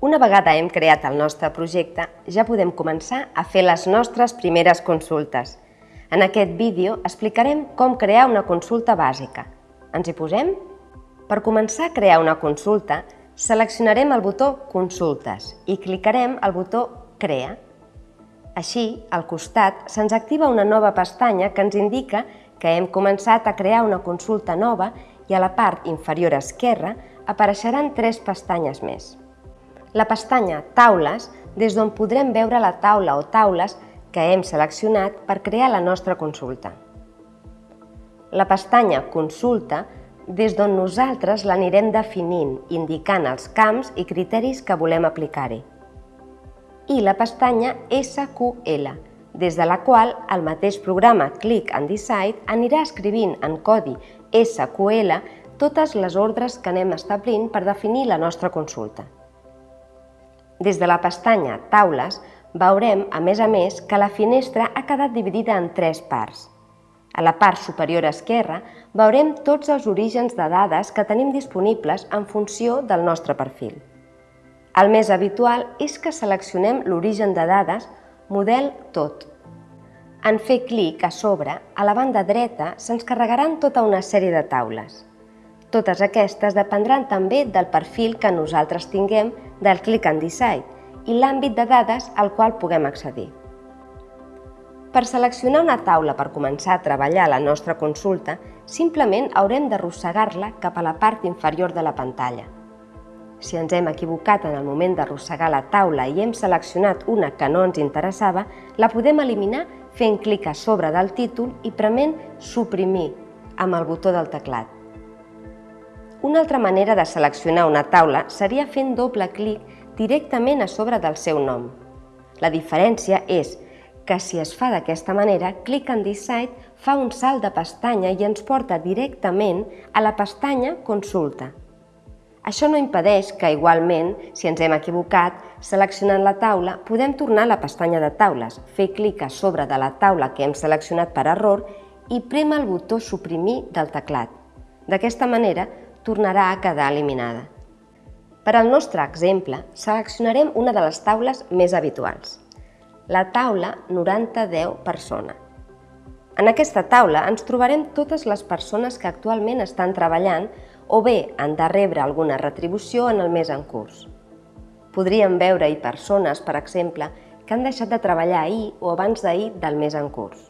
Una vegada hem creat el nostre projecte, ja podem començar a fer les nostres primeres consultes. En aquest vídeo explicarem com crear una consulta bàsica. Ens hi posem? Per començar a crear una consulta, seleccionarem el botó Consultes i clicarem el botó Crea. Així, al costat, se'ns activa una nova pestanya que ens indica que hem començat a crear una consulta nova i a la part inferior esquerra apareixeran tres pestanyes més. La pestanya Taules, des d'on podrem veure la taula o taules que hem seleccionat per crear la nostra consulta. La pestanya Consulta, des d'on nosaltres l'anirem definint, indicant els camps i criteris que volem aplicar-hi. I la pestanya SQL, des de la qual el mateix programa Click and Decide anirà escrivint en codi SQL totes les ordres que anem establint per definir la nostra consulta. Des de la pestanya Taules veurem, a més a més, que la finestra ha quedat dividida en tres parts. A la part superior esquerra veurem tots els orígens de dades que tenim disponibles en funció del nostre perfil. El més habitual és que seleccionem l'origen de dades model tot. En fer clic a sobre, a la banda dreta se'ns carregaran tota una sèrie de taules. Totes aquestes dependran també del perfil que nosaltres tinguem del Click and Decide i l'àmbit de dades al qual puguem accedir. Per seleccionar una taula per començar a treballar la nostra consulta, simplement haurem d'arrossegar-la cap a la part inferior de la pantalla. Si ens hem equivocat en el moment d'arrossegar la taula i hem seleccionat una que no ens interessava, la podem eliminar fent clic a sobre del títol i prement Suprimir amb el botó del teclat. Una altra manera de seleccionar una taula seria fent doble clic directament a sobre del seu nom. La diferència és que si es fa d'aquesta manera, Click and Decide fa un salt de pestanya i ens porta directament a la pestanya Consulta. Això no impedeix que, igualment, si ens hem equivocat, seleccionant la taula, podem tornar a la pestanya de taules, fer clic a sobre de la taula que hem seleccionat per error i prema el botó Suprimir del teclat. D'aquesta manera, tornarà a quedar eliminada. Per al nostre exemple, seleccionarem una de les taules més habituals, la taula 90-10 persona. En aquesta taula ens trobarem totes les persones que actualment estan treballant o bé han de rebre alguna retribució en el mes en curs. Podríem veure-hi persones, per exemple, que han deixat de treballar ahir o abans d'ahir del mes en curs.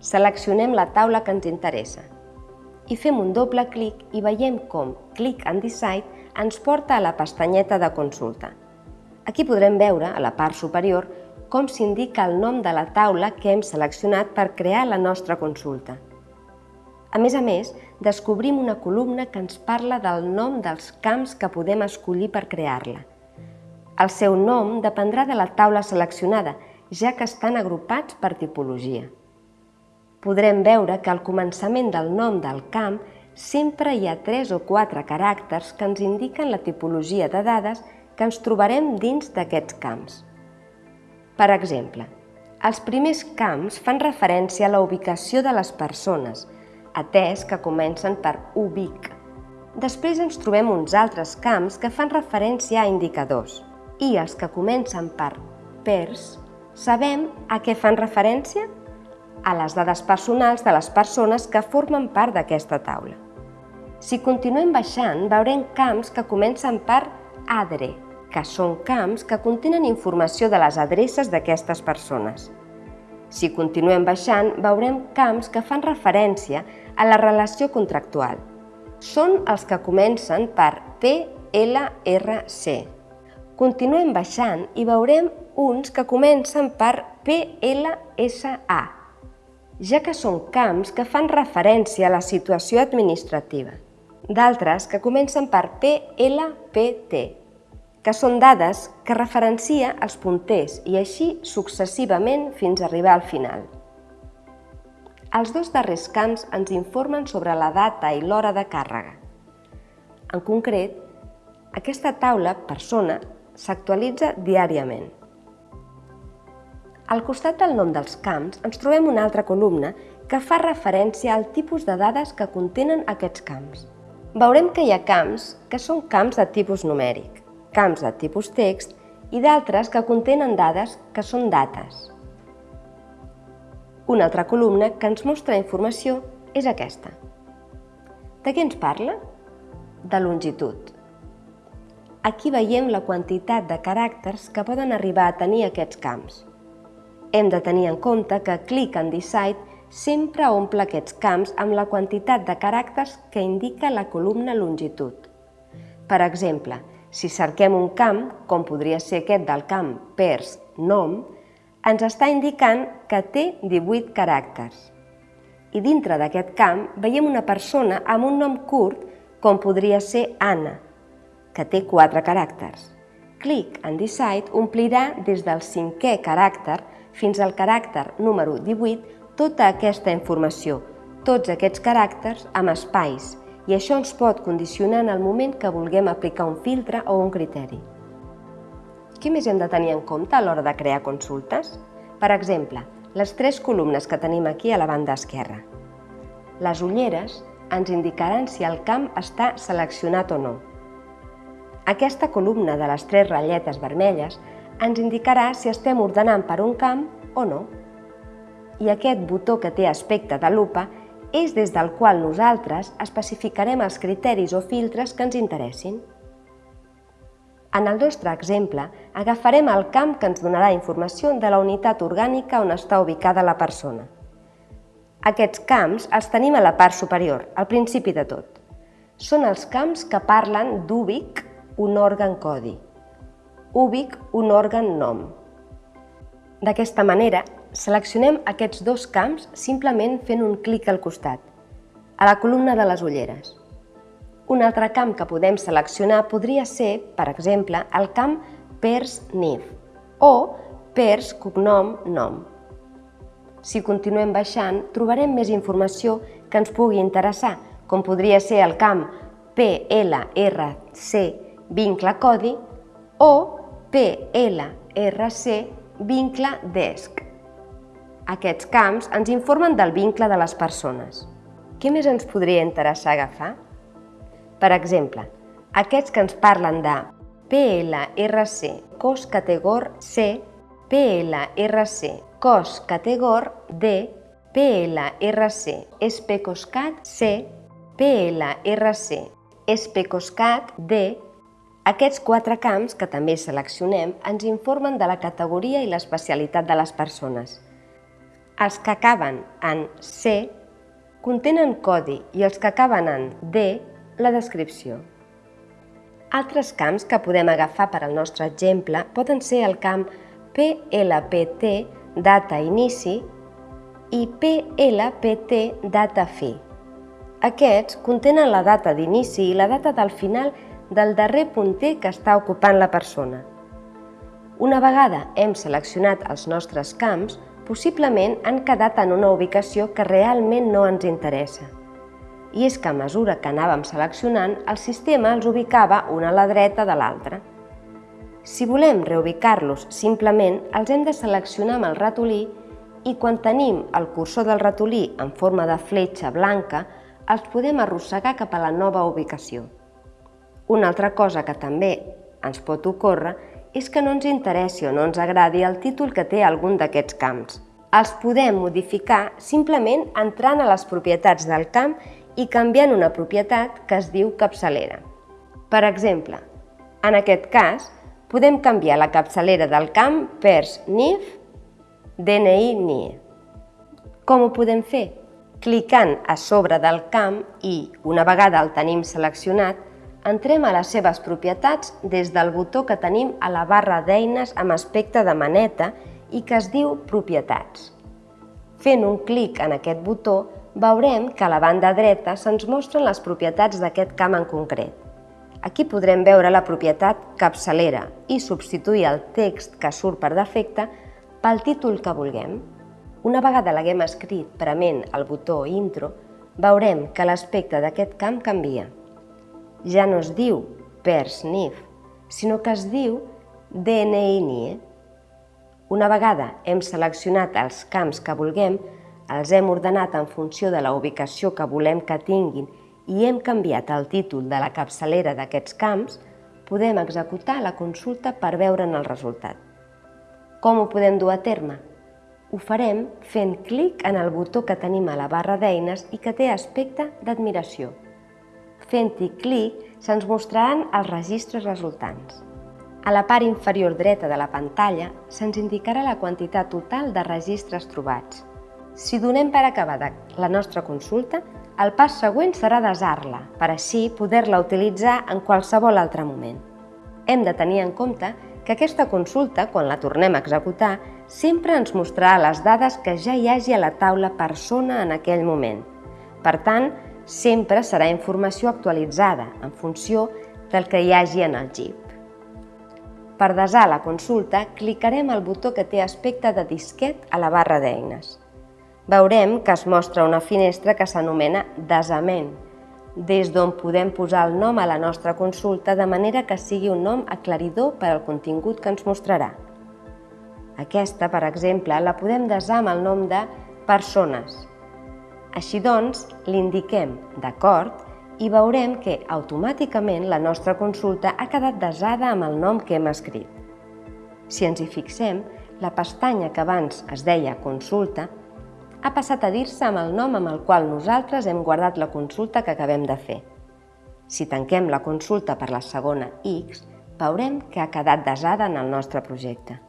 Seleccionem la taula que ens interessa i fem un doble clic i veiem com Click and Decide ens porta a la pestanyeta de consulta. Aquí podrem veure, a la part superior, com s'indica el nom de la taula que hem seleccionat per crear la nostra consulta. A més a més, descobrim una columna que ens parla del nom dels camps que podem escollir per crear-la. El seu nom dependrà de la taula seleccionada, ja que estan agrupats per tipologia. Podrem veure que al començament del nom del camp sempre hi ha tres o quatre caràcters que ens indiquen la tipologia de dades que ens trobarem dins d'aquests camps. Per exemple, els primers camps fan referència a la ubicació de les persones, atès que comencen per ubic. Després ens trobem uns altres camps que fan referència a indicadors i els que comencen per pers sabem a què fan referència? A les dades personals de les persones que formen part d'aquesta taula. Si continuem baixant, veurem camps que comencen per adre, que són camps que contenen informació de les adreces d'aquestes persones. Si continuem baixant, veurem camps que fan referència a la relació contractual. Són els que comencen per PLRC. Continuem baixant i veurem uns que comencen per PLSA, ja que són camps que fan referència a la situació administrativa. D'altres que comencen per PLPT, que són dades que referencia els punters i així successivament fins a arribar al final. Els dos darrers camps ens informen sobre la data i l'hora de càrrega. En concret, aquesta taula persona s'actualitza diàriament. Al costat del nom dels camps ens trobem una altra columna que fa referència al tipus de dades que contenen aquests camps. Veurem que hi ha camps que són camps de tipus numèric, camps de tipus text i d'altres que contenen dades que són dates. Una altra columna que ens mostra informació és aquesta. De què ens parla? De longitud. Aquí veiem la quantitat de caràcters que poden arribar a tenir aquests camps. Hem de tenir en compte que Click and Decide sempre omple aquests camps amb la quantitat de caràcters que indica la columna longitud. Per exemple, si cerquem un camp, com podria ser aquest del camp pers nom, ens està indicant que té 18 caràcters. I dintre d'aquest camp veiem una persona amb un nom curt, com podria ser Anna, que té 4 caràcters. Click and Decide omplirà des del cinquè caràcter fins al caràcter número 18 tota aquesta informació, tots aquests caràcters amb espais, i això ens pot condicionar en el moment que vulguem aplicar un filtre o un criteri. Què més hem de tenir en compte a l'hora de crear consultes? Per exemple, les tres columnes que tenim aquí a la banda esquerra. Les ulleres ens indicaran si el camp està seleccionat o no. Aquesta columna de les tres ratlletes vermelles ens indicarà si estem ordenant per un camp o no i aquest botó que té aspecte de lupa és des del qual nosaltres especificarem els criteris o filtres que ens interessin. En el nostre exemple, agafarem el camp que ens donarà informació de la unitat orgànica on està ubicada la persona. Aquests camps els tenim a la part superior, al principi de tot. Són els camps que parlen d'úbic, un òrgan codi, úbic, un òrgan nom. D'aquesta manera, Seleccionem aquests dos camps simplement fent un clic al costat, a la columna de les ulleres. Un altre camp que podem seleccionar podria ser, per exemple, el camp pers nif o pers cognom nom. Si continuem baixant, trobarem més informació que ens pugui interessar, com podria ser el camp PLRC vincle codi o PLRC vincle desc. Aquests camps ens informen del vincle de les persones. Què més ens podria interessar agafar? Per exemple, aquests que ens parlen de PLRC cos categor C, PLRC cos categor D, PLRC especoscat C, PLRC especoscat D, aquests quatre camps que també seleccionem ens informen de la categoria i l'especialitat de les persones. Els que acaben en C contenen codi i els que acaben en D, la descripció. Altres camps que podem agafar per al nostre exemple poden ser el camp PLPT data inici i PLPT data fi. Aquests contenen la data d'inici i la data del final del darrer punter que està ocupant la persona. Una vegada hem seleccionat els nostres camps, possiblement han quedat en una ubicació que realment no ens interessa. I és que a mesura que anàvem seleccionant, el sistema els ubicava una a la dreta de l'altra. Si volem reubicar-los simplement, els hem de seleccionar amb el ratolí i quan tenim el cursor del ratolí en forma de fletxa blanca, els podem arrossegar cap a la nova ubicació. Una altra cosa que també ens pot ocórrer és que no ens interessi o no ens agradi el títol que té algun d'aquests camps. Els podem modificar simplement entrant a les propietats del camp i canviant una propietat que es diu capçalera. Per exemple, en aquest cas, podem canviar la capçalera del camp pers NIF DNI NIE. Com ho podem fer? Clicant a sobre del camp i, una vegada el tenim seleccionat, Entrem a les seves propietats des del botó que tenim a la barra d'eines amb aspecte de maneta i que es diu Propietats. Fent un clic en aquest botó, veurem que a la banda dreta se'ns mostren les propietats d'aquest camp en concret. Aquí podrem veure la propietat capçalera i substituir el text que surt per defecte pel títol que vulguem. Una vegada l'haguem escrit prement el botó Intro, veurem que l'aspecte d'aquest camp canvia ja no es diu PERSNIF, sinó que es diu DNI-NIE. Una vegada hem seleccionat els camps que vulguem, els hem ordenat en funció de la ubicació que volem que tinguin i hem canviat el títol de la capçalera d'aquests camps, podem executar la consulta per veure'n el resultat. Com ho podem dur a terme? Ho farem fent clic en el botó que tenim a la barra d'eines i que té aspecte d'admiració. Fent-hi clic se'ns mostraran els registres resultants. A la part inferior dreta de la pantalla se'ns indicarà la quantitat total de registres trobats. Si donem per acabada la nostra consulta, el pas següent serà desar-la, per així poder-la utilitzar en qualsevol altre moment. Hem de tenir en compte que aquesta consulta, quan la tornem a executar, sempre ens mostrarà les dades que ja hi hagi a la taula persona en aquell moment. Per tant, sempre serà informació actualitzada en funció del que hi hagi en el GIP. Per desar la consulta, clicarem el botó que té aspecte de disquet a la barra d'eines. Veurem que es mostra una finestra que s'anomena desament, des d'on podem posar el nom a la nostra consulta de manera que sigui un nom aclaridor per al contingut que ens mostrarà. Aquesta, per exemple, la podem desar amb el nom de persones. Així doncs, l'indiquem d'acord i veurem que automàticament la nostra consulta ha quedat desada amb el nom que hem escrit. Si ens hi fixem, la pestanya que abans es deia Consulta ha passat a dir-se amb el nom amb el qual nosaltres hem guardat la consulta que acabem de fer. Si tanquem la consulta per la segona X, veurem que ha quedat desada en el nostre projecte.